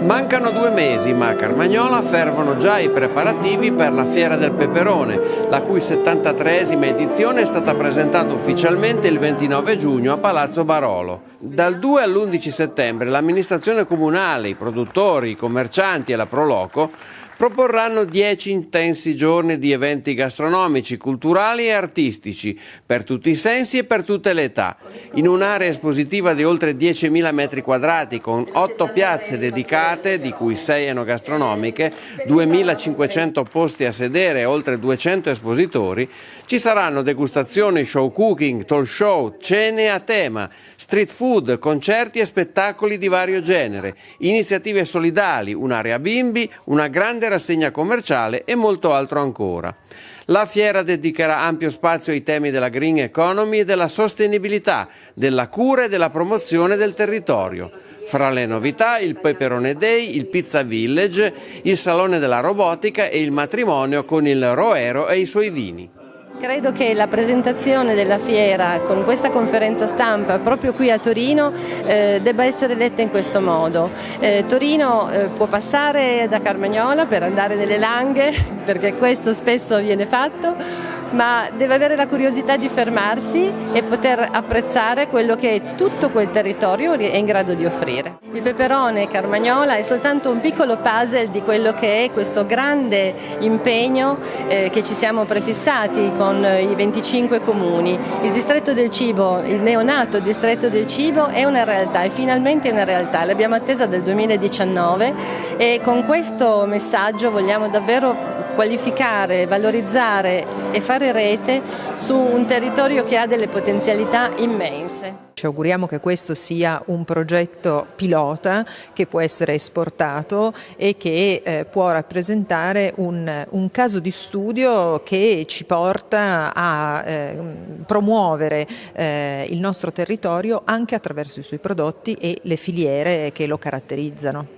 Mancano due mesi ma a Carmagnola fervono già i preparativi per la Fiera del Peperone, la cui 73esima edizione è stata presentata ufficialmente il 29 giugno a Palazzo Barolo. Dal 2 all'11 settembre l'amministrazione comunale, i produttori, i commercianti e la Proloco proporranno dieci intensi giorni di eventi gastronomici, culturali e artistici, per tutti i sensi e per tutte le età, in un'area espositiva di oltre 10.000 metri quadrati con otto piazze dedicate, di cui sei enogastronomiche, 2.500 posti a sedere e oltre 200 espositori, ci saranno degustazioni, show cooking, talk show, cene a tema, street food, concerti e spettacoli di vario genere, iniziative solidali, un'area bimbi, una grande grande rassegna commerciale e molto altro ancora. La fiera dedicherà ampio spazio ai temi della green economy e della sostenibilità, della cura e della promozione del territorio. Fra le novità il Peperone Day, il Pizza Village, il Salone della Robotica e il matrimonio con il Roero e i suoi vini. Credo che la presentazione della fiera con questa conferenza stampa proprio qui a Torino eh, debba essere letta in questo modo. Eh, Torino eh, può passare da Carmagnola per andare nelle langhe, perché questo spesso viene fatto, ma deve avere la curiosità di fermarsi e poter apprezzare quello che tutto quel territorio è in grado di offrire. Il peperone Carmagnola è soltanto un piccolo puzzle di quello che è questo grande impegno eh, che ci siamo prefissati con i 25 comuni. Il distretto del cibo, il neonato distretto del cibo è una realtà, è finalmente una realtà, l'abbiamo attesa del 2019 e con questo messaggio vogliamo davvero qualificare, valorizzare e fare rete su un territorio che ha delle potenzialità immense. Ci auguriamo che questo sia un progetto pilota che può essere esportato e che eh, può rappresentare un, un, caso di studio che ci porta a eh, promuovere eh, il nostro territorio anche attraverso i suoi prodotti e le filiere che lo caratterizzano.